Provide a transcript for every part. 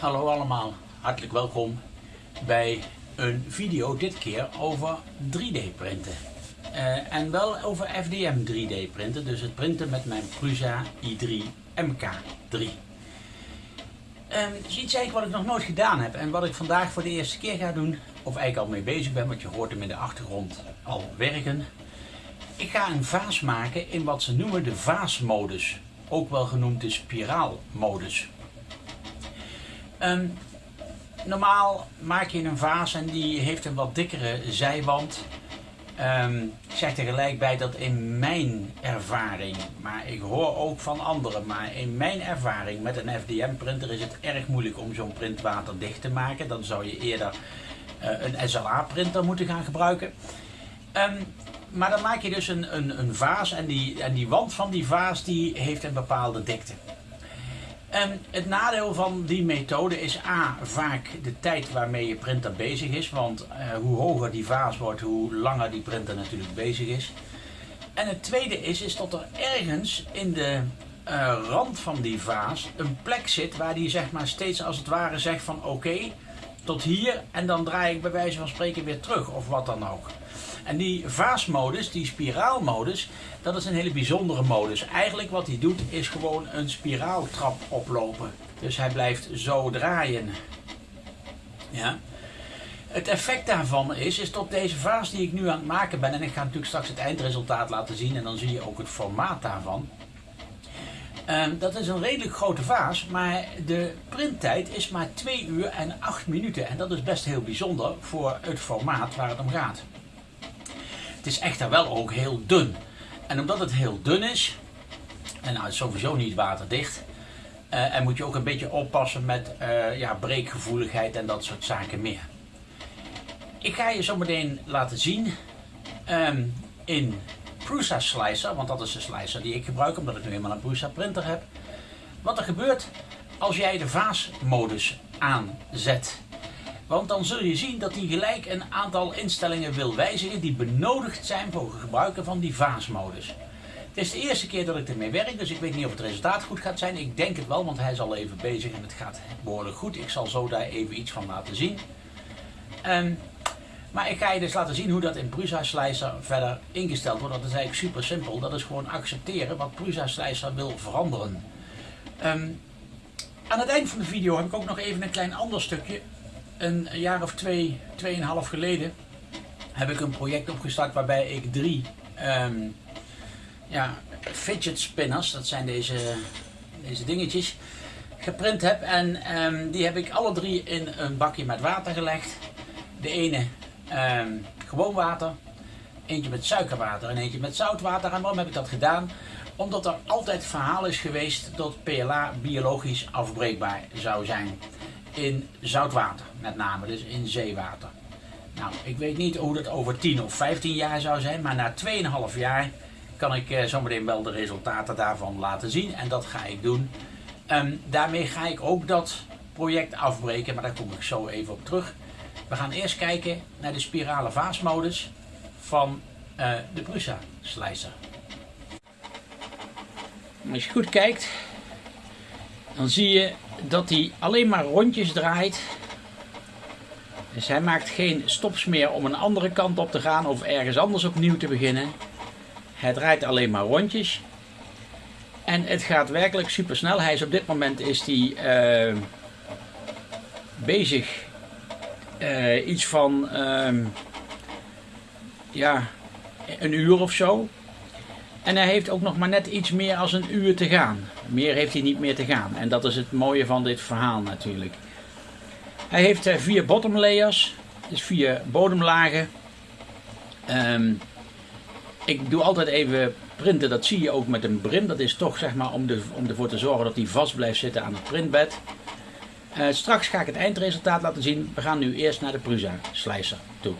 Hallo allemaal, hartelijk welkom bij een video dit keer over 3D printen. Uh, en wel over FDM 3D printen, dus het printen met mijn Prusa i3 MK3. Um, is iets eigenlijk wat ik nog nooit gedaan heb en wat ik vandaag voor de eerste keer ga doen, of eigenlijk al mee bezig ben, want je hoort hem in de achtergrond al werken. Ik ga een vaas maken in wat ze noemen de vaasmodus, ook wel genoemd de spiraalmodus. Um, normaal maak je een vaas en die heeft een wat dikkere zijwand. Um, ik zeg er gelijk bij dat in mijn ervaring, maar ik hoor ook van anderen, maar in mijn ervaring met een FDM printer is het erg moeilijk om zo'n print waterdicht te maken. Dan zou je eerder uh, een SLA printer moeten gaan gebruiken. Um, maar dan maak je dus een, een, een vaas en die, en die wand van die vaas die heeft een bepaalde dikte. Het nadeel van die methode is A, vaak de tijd waarmee je printer bezig is. Want uh, hoe hoger die vaas wordt, hoe langer die printer natuurlijk bezig is. En het tweede is, is dat er ergens in de uh, rand van die vaas een plek zit waar die zeg maar steeds als het ware zegt van oké, tot hier en dan draai ik bij wijze van spreken weer terug of wat dan ook. En die vaasmodus, die spiraalmodus, dat is een hele bijzondere modus. Eigenlijk wat hij doet is gewoon een spiraaltrap oplopen. Dus hij blijft zo draaien. Ja. Het effect daarvan is, is tot deze vaas die ik nu aan het maken ben, en ik ga natuurlijk straks het eindresultaat laten zien en dan zie je ook het formaat daarvan. Um, dat is een redelijk grote vaas, maar de printtijd is maar 2 uur en 8 minuten. En dat is best heel bijzonder voor het formaat waar het om gaat. Het is echter wel ook heel dun. En omdat het heel dun is, en nou, het is sowieso niet waterdicht, uh, en moet je ook een beetje oppassen met uh, ja, breekgevoeligheid en dat soort zaken meer. Ik ga je zo meteen laten zien um, in Prusa Slicer, want dat is de slicer die ik gebruik omdat ik nu eenmaal een Prusa printer heb. Wat er gebeurt als jij de vaasmodus aanzet. Want dan zul je zien dat hij gelijk een aantal instellingen wil wijzigen die benodigd zijn voor het gebruiken van die vaasmodus. Het is de eerste keer dat ik ermee werk, dus ik weet niet of het resultaat goed gaat zijn. Ik denk het wel, want hij is al even bezig en het gaat behoorlijk goed. Ik zal zo daar even iets van laten zien. Um, maar ik ga je dus laten zien hoe dat in Prusa Slicer verder ingesteld wordt. Dat is eigenlijk super simpel. Dat is gewoon accepteren wat Prusa Slicer wil veranderen. Um, aan het eind van de video heb ik ook nog even een klein ander stukje een jaar of twee, tweeënhalf geleden heb ik een project opgestart waarbij ik drie um, ja, fidget spinners, dat zijn deze, deze dingetjes, geprint heb. En um, die heb ik alle drie in een bakje met water gelegd. De ene um, gewoon water, eentje met suikerwater en eentje met zoutwater. En waarom heb ik dat gedaan? Omdat er altijd verhaal is geweest dat PLA biologisch afbreekbaar zou zijn in zoutwater, met name dus in zeewater. Nou, ik weet niet hoe dat over 10 of 15 jaar zou zijn, maar na 2,5 jaar kan ik eh, zometeen wel de resultaten daarvan laten zien en dat ga ik doen. Um, daarmee ga ik ook dat project afbreken, maar daar kom ik zo even op terug. We gaan eerst kijken naar de spirale vaasmodus van uh, de Prusa Slicer. Als je goed kijkt, dan zie je dat hij alleen maar rondjes draait. Dus hij maakt geen stops meer om een andere kant op te gaan of ergens anders opnieuw te beginnen. Hij draait alleen maar rondjes. En het gaat werkelijk super snel. Hij is op dit moment is hij uh, bezig uh, iets van uh, ja, een uur of zo. En hij heeft ook nog maar net iets meer als een uur te gaan. Meer heeft hij niet meer te gaan. En dat is het mooie van dit verhaal natuurlijk. Hij heeft uh, vier bottom layers. Dus vier bodemlagen. Um, ik doe altijd even printen. Dat zie je ook met een brim. Dat is toch zeg maar om, de, om ervoor te zorgen dat hij vast blijft zitten aan het printbed. Uh, straks ga ik het eindresultaat laten zien. We gaan nu eerst naar de Prusa Slicer toe.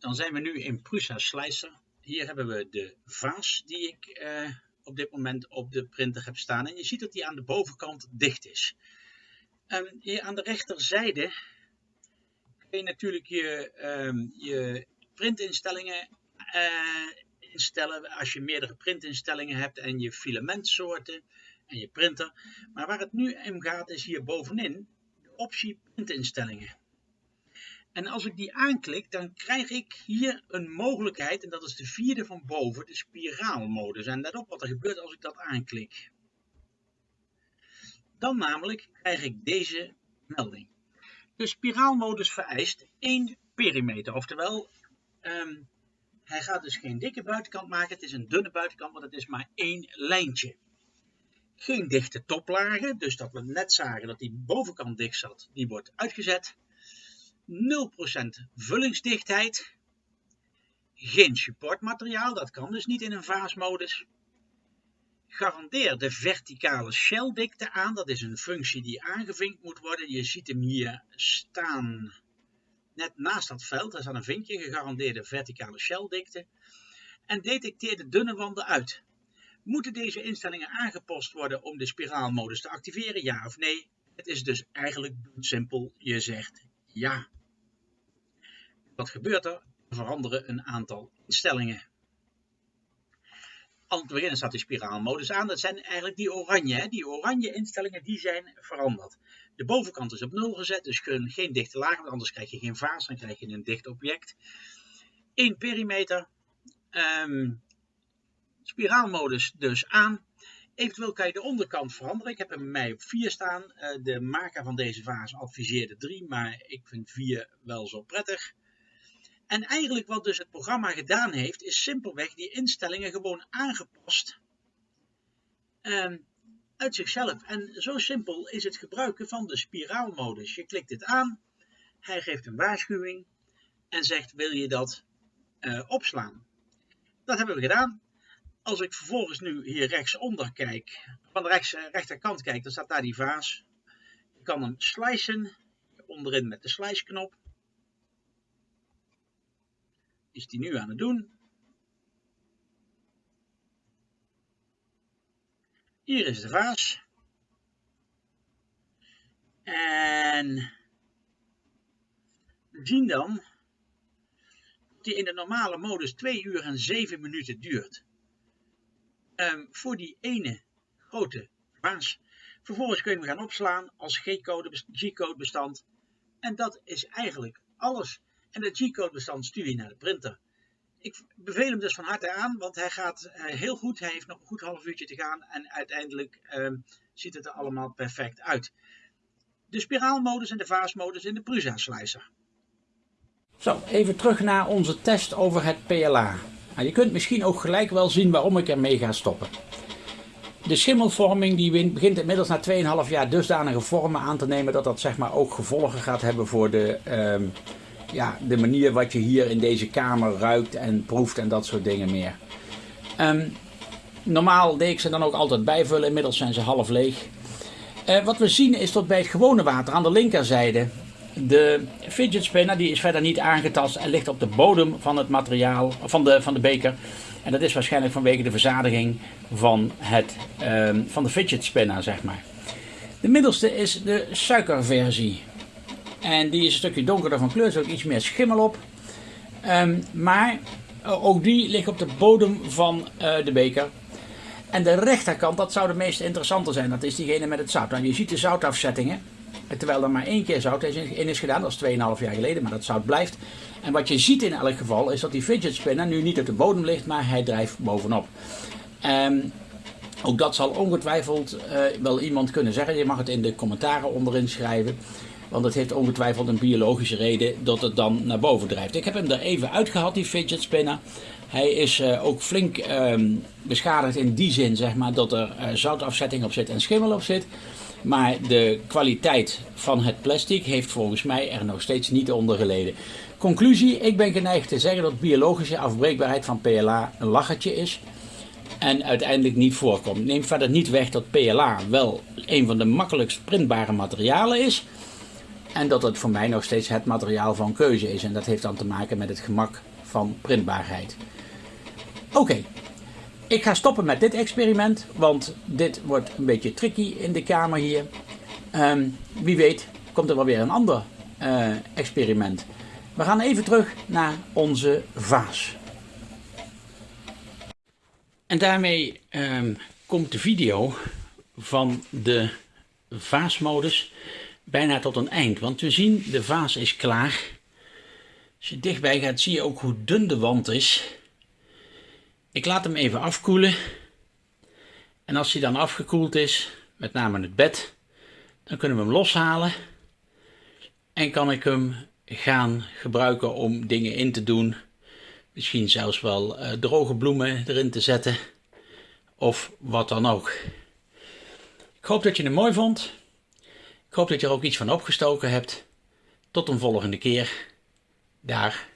Dan zijn we nu in Prusa Slicer. Hier hebben we de vaas die ik uh, op dit moment op de printer heb staan. En je ziet dat die aan de bovenkant dicht is. Um, hier aan de rechterzijde kun je natuurlijk je, um, je printinstellingen uh, instellen. Als je meerdere printinstellingen hebt en je filamentsoorten. En je printer. Maar waar het nu om gaat is hier bovenin de optie printinstellingen. En als ik die aanklik, dan krijg ik hier een mogelijkheid, en dat is de vierde van boven, de spiraalmodus. En let op wat er gebeurt als ik dat aanklik. Dan namelijk krijg ik deze melding. De spiraalmodus vereist één perimeter, oftewel um, hij gaat dus geen dikke buitenkant maken, het is een dunne buitenkant, want het is maar één lijntje. Geen dichte toplagen, dus dat we net zagen dat die bovenkant dicht zat, die wordt uitgezet. 0% vullingsdichtheid. Geen supportmateriaal, dat kan dus niet in een vaasmodus. Garandeer de verticale shelldikte aan, dat is een functie die aangevinkt moet worden. Je ziet hem hier staan net naast dat veld, daar staat een vinkje, gegarandeerde verticale shelldikte. En detecteer de dunne wanden uit. Moeten deze instellingen aangepast worden om de spiraalmodus te activeren, ja of nee? Het is dus eigenlijk simpel, je zegt ja. Wat gebeurt er? Er veranderen een aantal instellingen. Aan het begin staat de spiraalmodus aan. Dat zijn eigenlijk die oranje. Hè? Die oranje instellingen die zijn veranderd. De bovenkant is op 0 gezet, dus geen dichte laag, want anders krijg je geen vaas, dan krijg je een dicht object. 1 perimeter. Um, spiraalmodus dus aan. Eventueel kan je de onderkant veranderen. Ik heb hem bij mij op 4 staan. Uh, de maker van deze vaas adviseerde 3, maar ik vind 4 wel zo prettig. En eigenlijk wat dus het programma gedaan heeft, is simpelweg die instellingen gewoon aangepast. Um, uit zichzelf. En zo simpel is het gebruiken van de spiraalmodus. Je klikt dit aan, hij geeft een waarschuwing en zegt wil je dat uh, opslaan. Dat hebben we gedaan. Als ik vervolgens nu hier rechtsonder kijk, van de rechts, uh, rechterkant kijk, dan staat daar die vaas. Je kan hem slicen, onderin met de slice knop. Is die nu aan het doen. Hier is de vaas. En we zien dan dat die in de normale modus 2 uur en 7 minuten duurt. Um, voor die ene grote vaas. Vervolgens kun je hem gaan opslaan als G-code bestand. En dat is eigenlijk alles. En dat G-code bestand stuur je naar de printer ik beveel hem dus van harte aan, want hij gaat uh, heel goed. Hij heeft nog een goed half uurtje te gaan en uiteindelijk uh, ziet het er allemaal perfect uit. De spiraalmodus en de vaasmodus in de Prusa Slicer. Zo, even terug naar onze test over het PLA. Nou, je kunt misschien ook gelijk wel zien waarom ik ermee ga stoppen. De schimmelvorming die begint inmiddels na 2,5 jaar dusdanige vormen aan te nemen dat dat zeg maar ook gevolgen gaat hebben voor de... Uh, ja, de manier wat je hier in deze kamer ruikt en proeft en dat soort dingen meer. Ehm, normaal deed ik ze dan ook altijd bijvullen, inmiddels zijn ze half leeg. Uh, wat we zien is dat bij het gewone water aan de linkerzijde de fidget spinner die is verder niet aangetast en ligt op de bodem van het materiaal, van de, van de beker. En dat is waarschijnlijk vanwege de verzadiging van, het, um, van de fidget spinner, zeg maar. De middelste is de suikerversie. En die is een stukje donkerder van kleur, er ook iets meer schimmel op. Um, maar eh, ook die ligt op de bodem van uh, de beker. En de rechterkant, dat zou de meest interessante zijn. Dat is diegene met het zout. Nou, je ziet de zoutafzettingen. Terwijl er maar één keer zout in is gedaan. Dat is 2,5 jaar geleden, maar dat zout blijft. En wat je ziet in elk geval is dat die fidget spinner nu niet op de bodem ligt, maar hij drijft bovenop. Um, ook dat zal ongetwijfeld uh, wel iemand kunnen zeggen. Je mag het in de commentaren onderin schrijven. Want het heeft ongetwijfeld een biologische reden dat het dan naar boven drijft. Ik heb hem er even uitgehaald, die fidget spinner. Hij is uh, ook flink uh, beschadigd in die zin, zeg maar, dat er uh, zoutafzetting op zit en schimmel op zit. Maar de kwaliteit van het plastic heeft volgens mij er nog steeds niet onder geleden. Conclusie, ik ben geneigd te zeggen dat biologische afbreekbaarheid van PLA een lachertje is en uiteindelijk niet voorkomt. Neem verder niet weg dat PLA wel een van de makkelijkst printbare materialen is. En dat het voor mij nog steeds het materiaal van keuze is. En dat heeft dan te maken met het gemak van printbaarheid. Oké, ik ga stoppen met dit experiment, want dit wordt een beetje tricky in de kamer hier. Um, wie weet komt er wel weer een ander uh, experiment. We gaan even terug naar onze vaas. En daarmee um, komt de video van de vaasmodus bijna tot een eind. Want we zien de vaas is klaar. Als je dichtbij gaat zie je ook hoe dun de wand is. Ik laat hem even afkoelen. En als hij dan afgekoeld is, met name het bed, dan kunnen we hem loshalen. En kan ik hem gaan gebruiken om dingen in te doen. Misschien zelfs wel uh, droge bloemen erin te zetten. Of wat dan ook. Ik hoop dat je hem mooi vond. Ik hoop dat je er ook iets van opgestoken hebt. Tot een volgende keer. Daar.